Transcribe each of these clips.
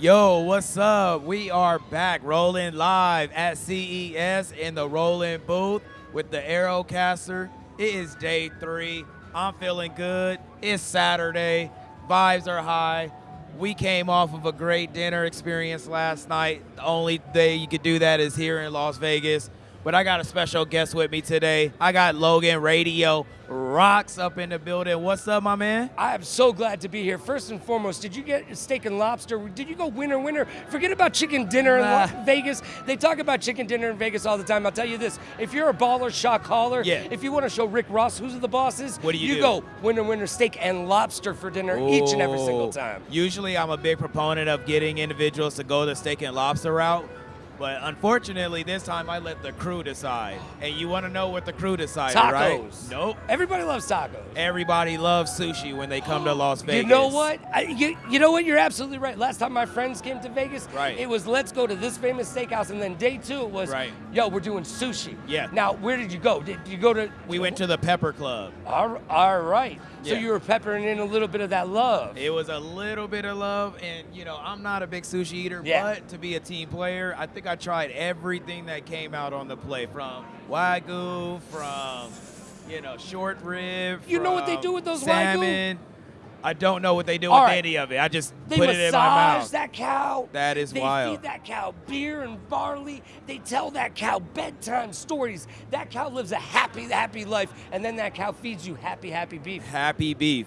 Yo, what's up? We are back rolling live at CES in the Roland booth with the Aerocaster. It is day three. I'm feeling good. It's Saturday. Vibes are high. We came off of a great dinner experience last night. The only day you could do that is here in Las Vegas. But I got a special guest with me today. I got Logan Radio Rocks up in the building. What's up, my man? I am so glad to be here. First and foremost, did you get steak and lobster? Did you go winner winner? Forget about chicken dinner Nah. in Vegas. They talk about chicken dinner in Vegas all the time. I'll tell you this: if you're a baller shot caller, Yeah. if you want to show Rick Ross who's the boss is, What do you do? go winner winner steak and lobster for dinner each and every single time. Usually, I'm a big proponent of getting individuals to go the steak and lobster route. But unfortunately, this time I let the crew decide. And you want to know what the crew decided, right? Tacos. Nope. Everybody loves tacos. Everybody loves sushi when they come to Las Vegas. You know what? I, you, you know what? You're absolutely right. Last time my friends came to Vegas, Right. it was let's go to this famous steakhouse, and then day two it was, Right. yo, we're doing sushi. Yeah. Now, where did you go? Did you go to? We went to the Pepper Club. All, all right. So Yeah. you were peppering in a little bit of that love. It was a little bit of love, and you know, I'm not a big sushi eater, Yeah. but to be a team player, I think I tried everything that came out on the plate from wagyu, from you know, short rib. You know what they do with those wagyu? I don't know what they do All with right. any of it. I just They put it in my massage mouth. that cow. That is they wild. They feed that cow beer and barley. They tell that cow bedtime stories. That cow lives a happy, happy life, and then that cow feeds you happy, happy beef. happy beef.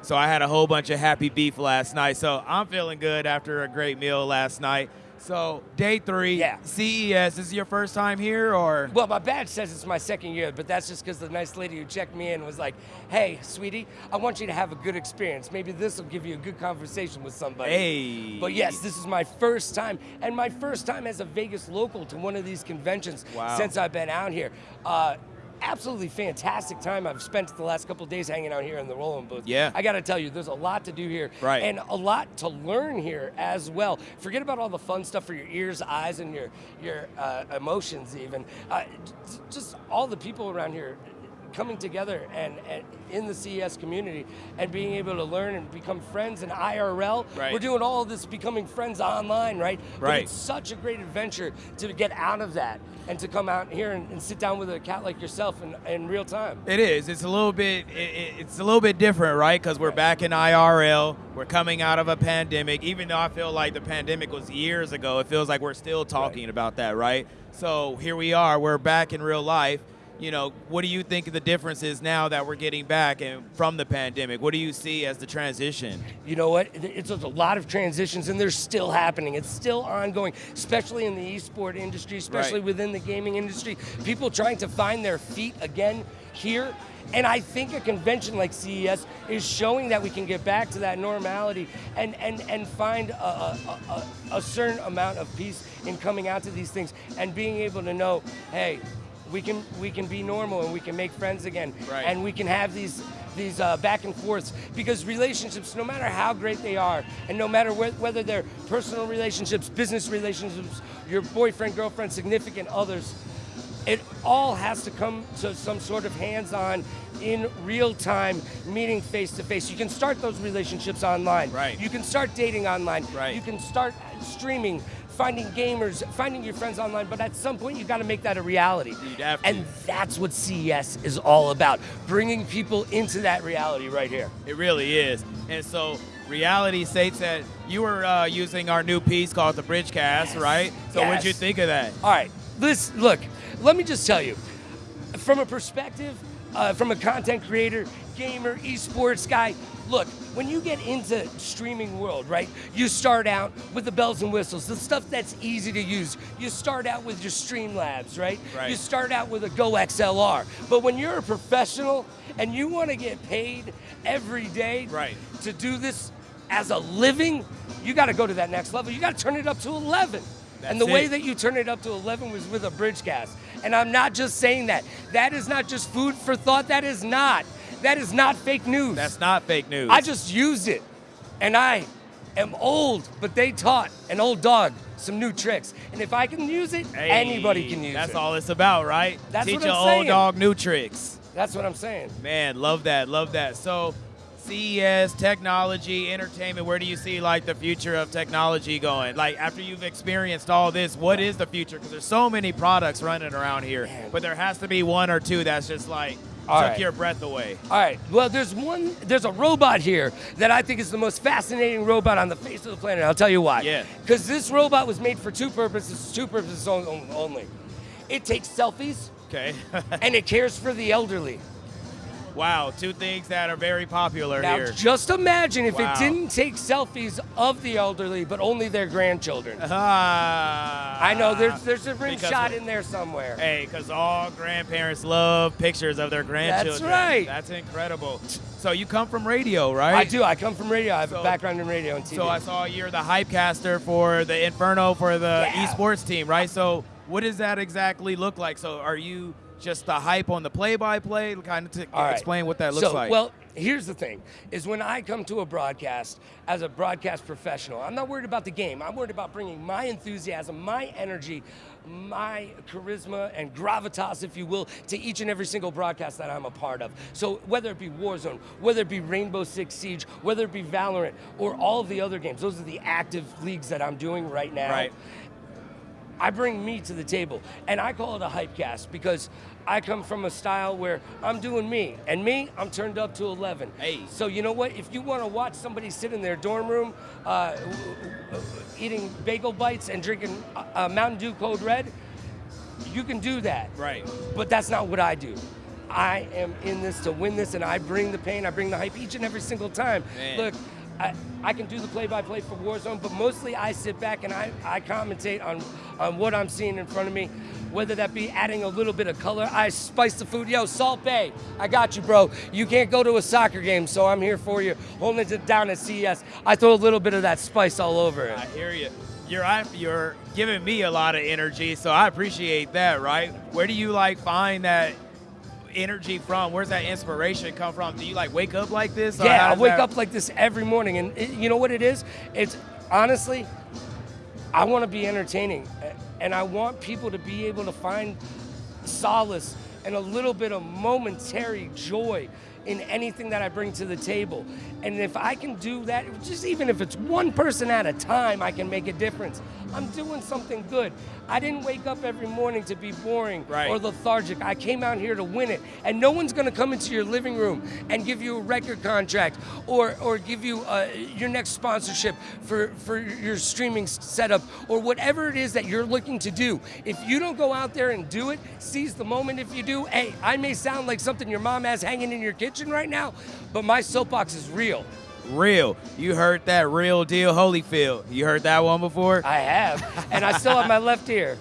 So I had a whole bunch of happy beef last night. So I'm feeling good after a great meal last night. So day three, Yeah. CES. This is your first time here, or Well, my badge says it's my second year, but that's just because the nice lady who checked me in was like, "Hey, sweetie, I want you to have a good experience. Maybe this will give you a good conversation with somebody." hey? But yes, this is my first time, and my first time as a Vegas local to one of these conventions Wow. since I've been out here. Uh, absolutely fantastic time I've spent the last couple days hanging out here in the Roland Booth. Yeah. I got to tell you, there's a lot to do here, Right. and a lot to learn here as well. Forget about all the fun stuff for your ears, eyes, and your your uh, emotions, even. Uh, just all the people around here coming together and, and in the CES community and being able to learn and become friends in IRL. Right. We're doing all this becoming friends online, right? But Right. it's such a great adventure to get out of that and to come out here and, and sit down with a cat like yourself in, in real time. It is. It's a little bit. It, it- it's a little bit different, right? Because we're back in IRL. We're coming out of a pandemic. Even though I feel like the pandemic was years ago, it feels like we're still talking about that, right? So here we are. We're back in real life. You know, what do you think the difference is now that we're getting back and from the pandemic? What do you see as the transition? You know what? It's a lot of transitions, and they're still happening. It's still ongoing, especially in the esport industry, especially Right. within the gaming industry. People trying to find their feet again here. And I think a convention like CES is showing that we can get back to that normality and, and, and find a, a, a, a certain amount of peace in coming out to these things and being able to know, hey, we can we can be normal and we can make friends again Right. and we can have these these uh, back and forths because relationships no matter how great they are and no matter whe- whether they're personal relationships business relationships your boyfriend girlfriend significant others it all has to come to some sort of hands-on in real time meeting face to face you can start those relationships online Right. you can start dating online Right. you can start streaming finding gamers finding your friends online but at some point you've got to make that a reality You'd have to. and that's what CES is all about bringing people into that reality right here It really is. And so reality states that you were uh, using our new piece called the Bridgecast, right? So what did you think of that? All right, this look. Let me just tell you, from a perspective, uh, from a content creator, gamer, esports guy. Look, when you get into streaming world, right? You start out with the bells and whistles, the stuff that's easy to use. You start out with your Streamlabs, right? Right. You start out with a Go XLR. But when you're a professional and you want to get paid every day Right. to do this as a living, you got to go to that next level. You got to turn it up to 11. and the That's way that you turn it up to 11 was with a bridge cast. And I'm not just saying that. That is not just food for thought. That is not. That is not fake news. That's not fake news. I just used it. And I am old, but they taught an old dog some new tricks. And if I can use it, Hey, anybody can use That's it. That's all it's about, right? That's Teach what old dog new tricks. That's what I'm saying. Man, love that, love that. So, CES, technology, entertainment, where do you see like the future of technology going? Like after you've experienced all this, what is the future? Because there's so many products running around here, Man. but there has to be one or two that's just like All took right. your breath away. All right. Well, there's one. There's a robot here that I think is the most fascinating robot on the face of the planet. I'll tell you why. Yeah. Because this robot was made for two purposes. Two purposes only. It takes selfies Okay. and it cares for the elderly. wow, two things that are very popular Now, here. just imagine if Wow. it didn't take selfies of the elderly, but only their grandchildren. Ah. I know there's there's a rim shot in there somewhere. Hey, because all grandparents love pictures of their grandchildren. That's right. That's incredible. So you come from radio, right? I do. I come from radio. I have So- a background in radio and TV. So I saw you're the hype caster for the Inferno for the Yeah. esports team, right? So what does that exactly look like? So are you just the hype on the play-by-play? Kind of to right. explain what that looks so, like. Well, here's the thing: is when I come to a broadcast as a broadcast professional, I'm not worried about the game. I'm worried about bringing my enthusiasm, my energy, my charisma and gravitas, if you will, to each and every single broadcast that I'm a part of. So whether it be Warzone, whether it be Rainbow Six Siege, whether it be Valorant, or all the other games, those are the active leagues that I'm doing right now. Right. I bring me to the table, and I call it a hype cast because I come from a style where I'm doing me, and me, I'm turned up to 11. Hey. So you know what? If you want to watch somebody sit in their dorm room, uh, eating bagel bites and drinking uh, uh, Mountain Dew Code Red, you can do that. right. But that's not what I do. I am in this to win this, and I bring the pain, I bring the hype each and every single time. Man. Look, I, I can do the play-by-play for Warzone, but mostly I sit back and I, I commentate on, on what I'm seeing in front of me, whether that be adding a little bit of color. I spice the food. Yo, Salt Bae, I got you, bro. You can't go to a soccer game, so I'm here for you, holding it down at CES. I throw a little bit of that spice all over it. I hear you. You're you're giving me a lot of energy, so I appreciate that. Right? Where do you like find that energy from? Where's that inspiration come from? Do you like wake up like this? Yeah, I wake that- up like this every morning, and it- you know what it is? It's honestly, I want to be entertaining, and I want people to be able to find solace and a little bit of momentary joy in anything that I bring to the table. And if I can do that, just even if it's one person at a time, I can make a difference. I'm doing something good. I didn't wake up every morning to be boring Right. or lethargic. I came out here to win it. And no one's going to come into your living room and give you a record contract or, or give you uh, your next sponsorship for, for your streaming setup or whatever it is that you're looking to do. If you don't go out there and do it, seize the moment if you do. Hey, I may sound like something your mom has hanging in your kitchen right now, but my soapbox is real. Real. You heard that real deal Holyfield. You heard that one before? I have. and I still have my left ear.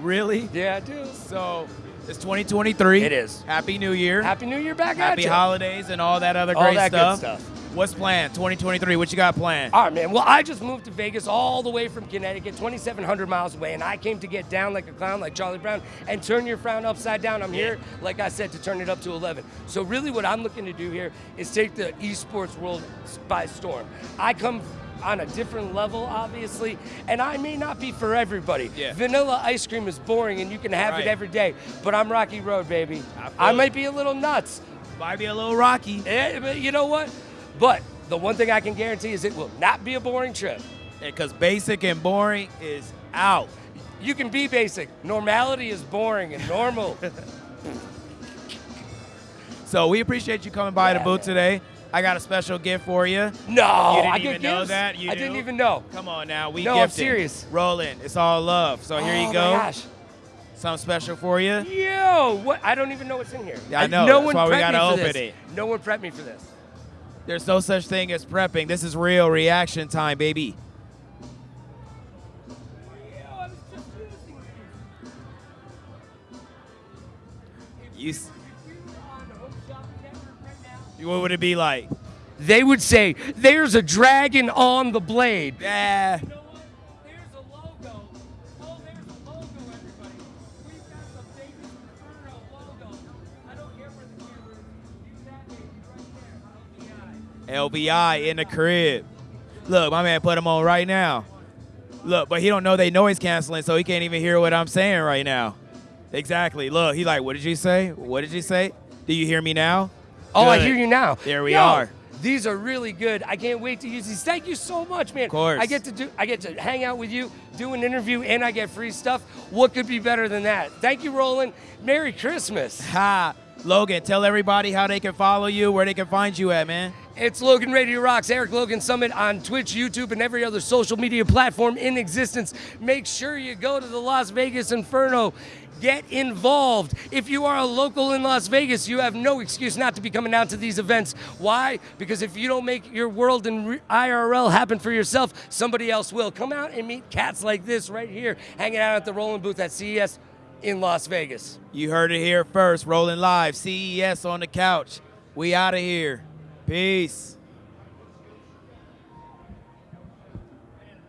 really? Yeah, I do. So it's 2023. It is. Happy New Year. Happy New Year back Happy at you. Happy holidays and all that other All great that good stuff. What's planned? 2023. What you got planned? All right, man. Well, I just moved to Vegas all the way from Connecticut, 2,700 miles away, and I came to get down like a clown, like Charlie Brown, and turn your frown upside down. I'm here, like I said, to turn it up to 11. So, really, what I'm looking to do here is take the esports world by storm. I come on a different level, obviously, and I may not be for everybody. Yeah. Vanilla ice cream is boring, and you can have Right. it every day, but I'm Rocky Road, baby. I I might be a little nuts, Might be a little rocky. eh, but you know what? But the one thing I can guarantee is it will not be a boring trip. Because basic and boring is out. You can be basic. Normality is boring and normal. So we appreciate you coming by Yeah, the booth today. I got a special gift for you. no, You didn't I even know that? You I do? didn't even know. Come on now, we No, I'm serious. Rolling. It's all love. So here oh you go. My gosh. Something special for you. Yo, what? I don't even know what's in here. Yeah, I know. No That's one why we gotta me for open this. it. No one prepped me for this. There's no such thing as prepping. This is real reaction time, baby. You, what would it be like? They would say, "There's a dragon on the blade." Yeah. LBI. In the crib. Look, my man put him on right now. Look, but he don't know they noise canceling, so he can't even hear what I'm saying right now. Exactly. Look, he like, what did you say? What did you say? Do you hear me now? Oh, I hear you now. There we Yo, are. These are really good. I can't wait to use these. Thank you so much, man. Of course. I get to do. I get to hang out with you, do an interview, and I get free stuff. What could be better than that? Thank you, Roland. Merry Christmas. Ha. Logan, tell everybody how they can follow you, where they can find you at, man. It's Logan Radio Rocks, Eric Logan Summit on Twitch, YouTube, and every other social media platform in existence. Make sure you go to the Las Vegas Inferno. Get involved. If you are a local in Las Vegas, you have no excuse not to be coming down to these events. Why? Because if you don't make your world in IRL happen for yourself, somebody else will. Come out and meet cats like this right here, hanging out at the Roland Booth at CES in Las Vegas. You heard it here first. Rolling live. CES on the couch. We out of here. Peace.